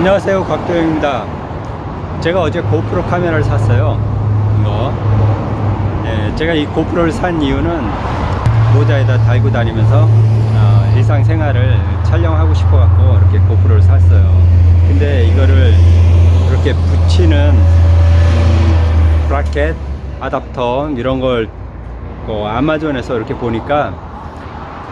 안녕하세요 곽도영입니다. 제가 어제 고프로 카메라를 샀어요. 이거 예, 제가 이 고프로를 산 이유는 모자에다 달고 다니면서 어, 일상생활을 촬영하고 싶어 갖고 이렇게 고프로를 샀어요. 근데 이거를 이렇게 붙이는 음, 브라켓 아답터 이런 걸 어, 아마존에서 이렇게 보니까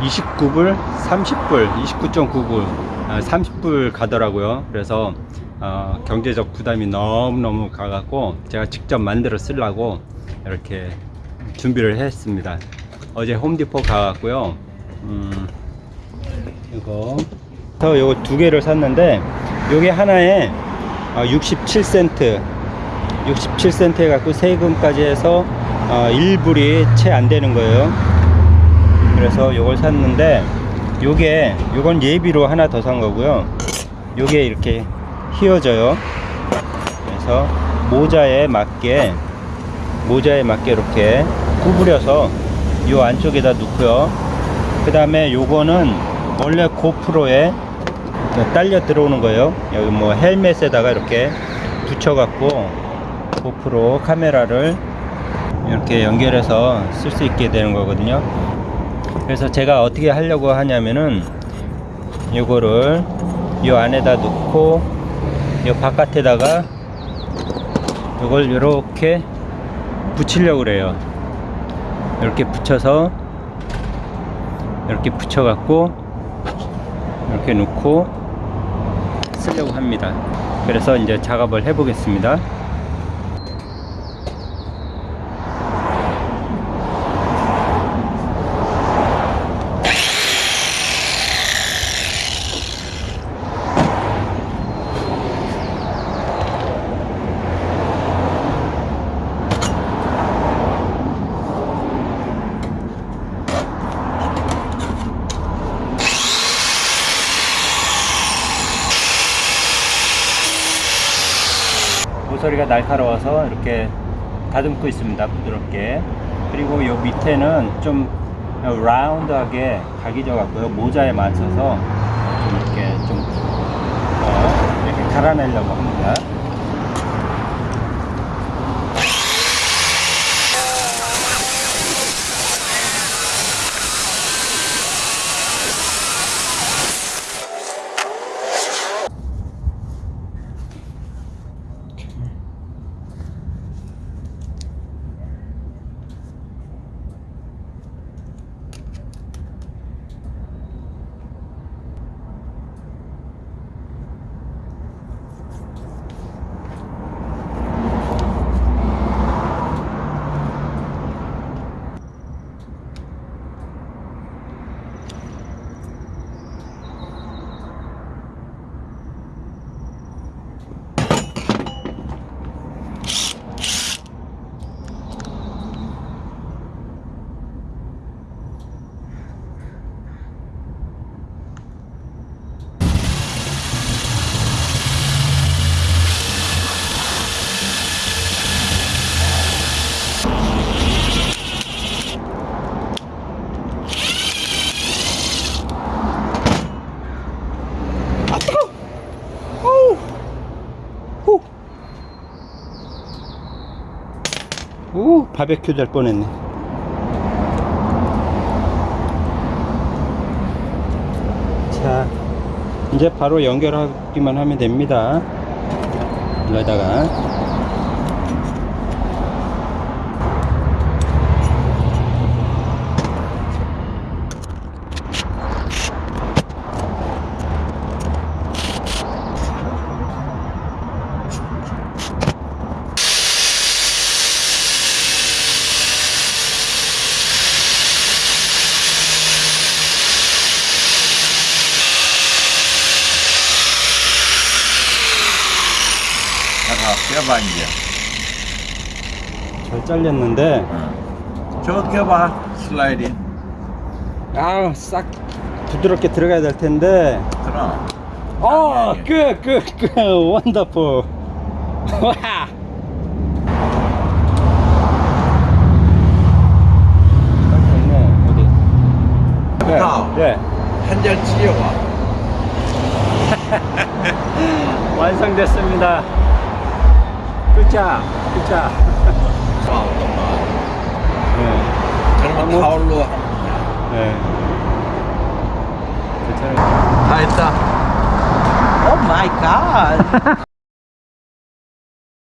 29불 30불 29.9불 아, 30불 가더라고요. 그래서 어, 경제적 부담이 너무너무 가갖고 제가 직접 만들어 쓰려고 이렇게 준비를 했습니다. 어제 홈디포 가갖고요. 음, 이거 저 요거 두 개를 샀는데 요게 하나에 어, 67센트 67센트 해갖고 세금까지 해서 어, 1불이 채 안 되는 거예요. 그래서 요걸 샀는데 요게 요건 예비로 하나 더 산 거고요. 요게 이렇게 휘어져요. 그래서 모자에 맞게 모자에 맞게 이렇게 구부려서 요 안쪽에다 놓고요. 그 다음에 요거는 원래 고프로에 딸려 들어오는 거예요. 여기 뭐 헬멧에다가 이렇게 붙여 갖고 고프로 카메라를 이렇게 연결해서 쓸 수 있게 되는 거거든요 그래서 제가 어떻게 하려고 하냐면은 요거를 요 안에다 넣고 요 바깥에다가 요걸 이렇게 붙이려고 그래요. 이렇게 붙여서 이렇게 붙여 갖고 이렇게 놓고 쓰려고 합니다. 그래서 이제 작업을 해 보겠습니다 모서리가 날카로워서 이렇게 다듬고 있습니다 부드럽게. 그리고 요 밑에는 좀 라운드하게 각이 져 갖고요 모자에 맞춰서 좀 이렇게 좀 어, 이렇게 갈아내려고 합니다 오 바베큐 될 뻔했네. 자 이제 바로 연결하기만 하면 됩니다. 여기다가 잠깐 껴봐 이제. 잘 잘렸는데? 저거 껴봐 슬라이딩. 아싹 부드럽게 들어가야 될 텐데. 그럼 어, good, good, good, wonderful. 와. 네, 아. 네. 한잔 찢어봐 완성됐습니다. 끄자, 끄자. 네, 정말 뭐- 가을로 네. 괜찮아요. 다 했다. Oh my god!